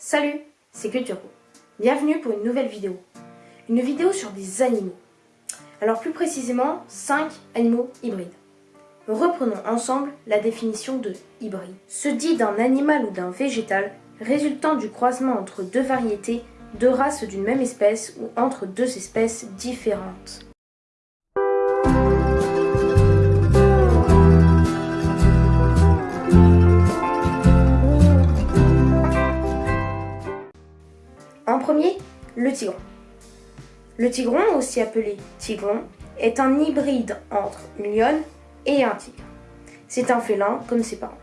Salut, c'est Culturo. Bienvenue pour une nouvelle vidéo. Une vidéo sur des animaux. Alors plus précisément, 5 animaux hybrides. Reprenons ensemble la définition de hybride. Se dit d'un animal ou d'un végétal résultant du croisement entre deux variétés, deux races d'une même espèce ou entre deux espèces différentes. Premier, le tigron. Le tigron, aussi appelé tigron, est un hybride entre une lionne et un tigre. C'est un félin comme ses parents.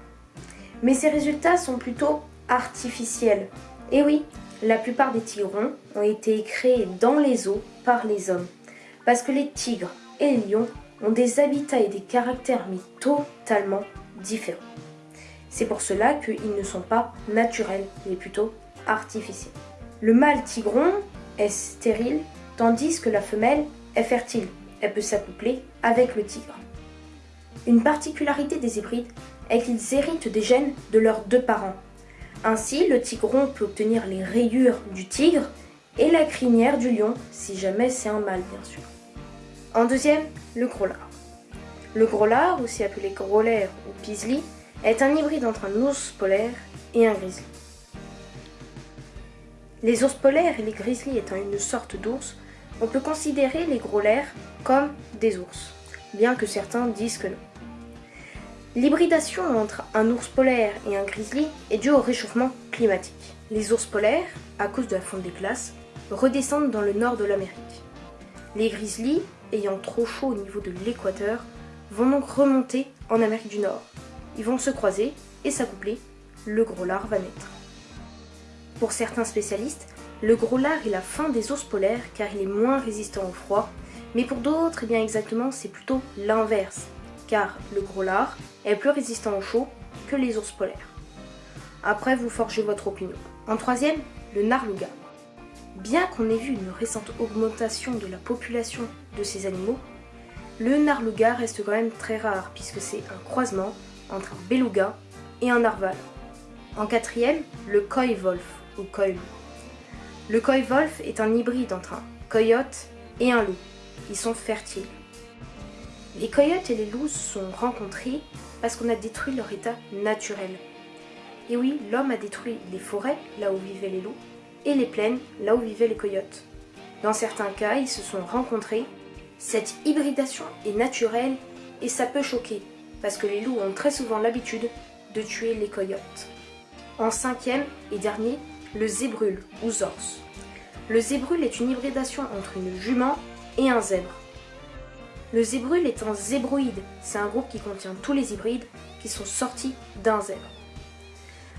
Mais ses résultats sont plutôt artificiels. Et oui, la plupart des tigrons ont été créés dans les eaux par les hommes. Parce que les tigres et les lions ont des habitats et des caractères mais totalement différents. C'est pour cela qu'ils ne sont pas naturels, mais plutôt artificiels. Le mâle tigron est stérile, tandis que la femelle est fertile. Elle peut s'accoupler avec le tigre. Une particularité des hybrides est qu'ils héritent des gènes de leurs deux parents. Ainsi, le tigron peut obtenir les rayures du tigre et la crinière du lion, si jamais c'est un mâle bien sûr. En deuxième, le gros lard. Le gros lard, aussi appelé gros lard ou pisli, est un hybride entre un ours polaire et un grizzly. Les ours polaires et les grizzlies étant une sorte d'ours, on peut considérer les gros lairs comme des ours, bien que certains disent que non. L'hybridation entre un ours polaire et un grizzly est due au réchauffement climatique. Les ours polaires, à cause de la fonte des glaces, redescendent dans le nord de l'Amérique. Les grizzlies, ayant trop chaud au niveau de l'équateur, vont donc remonter en Amérique du Nord. Ils vont se croiser et s'accoupler, le gros lard va naître. Pour certains spécialistes, le gros lard est la fin des ours polaires car il est moins résistant au froid, mais pour d'autres, eh bien exactement, c'est plutôt l'inverse, car le gros lard est plus résistant au chaud que les ours polaires. Après, vous forgez votre opinion. En troisième, le narluga. Bien qu'on ait vu une récente augmentation de la population de ces animaux, le narluga reste quand même très rare puisque c'est un croisement entre un beluga et un narval. En quatrième, le koi wolf. Le koi wolf est un hybride entre un coyote et un loup. Ils sont fertiles. Les coyotes et les loups se sont rencontrés parce qu'on a détruit leur état naturel. Et oui, l'homme a détruit les forêts, là où vivaient les loups, et les plaines, là où vivaient les coyotes. Dans certains cas, ils se sont rencontrés. Cette hybridation est naturelle et ça peut choquer, parce que les loups ont très souvent l'habitude de tuer les coyotes. En cinquième et dernier, le zébrule ou zorse. Le zébrule est une hybridation entre une jument et un zèbre. Le zébrule est un zébroïde, c'est un groupe qui contient tous les hybrides qui sont sortis d'un zèbre.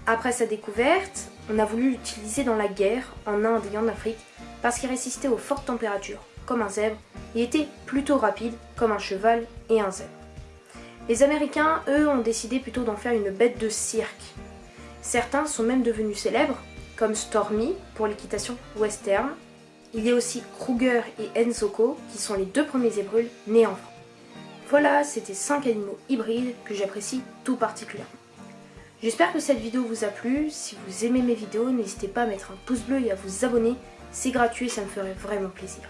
Après sa découverte, on a voulu l'utiliser dans la guerre en Inde et en Afrique parce qu'il résistait aux fortes températures comme un zèbre et était plutôt rapide comme un cheval et un zèbre. Les Américains, eux, ont décidé plutôt d'en faire une bête de cirque. Certains sont même devenus célèbres comme Stormy pour l'équitation western. Il y a aussi Kruger et Enzoko qui sont les deux premiers zébrules nés en France. Voilà, c'était 5 animaux hybrides que j'apprécie tout particulièrement. J'espère que cette vidéo vous a plu. Si vous aimez mes vidéos, n'hésitez pas à mettre un pouce bleu et à vous abonner. C'est gratuit et ça me ferait vraiment plaisir.